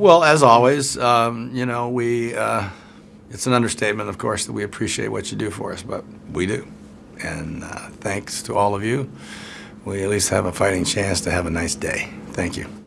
Well, as always, um, you know, we, uh, it's an understatement, of course, that we appreciate what you do for us, but we do. And uh, thanks to all of you, we at least have a fighting chance to have a nice day. Thank you.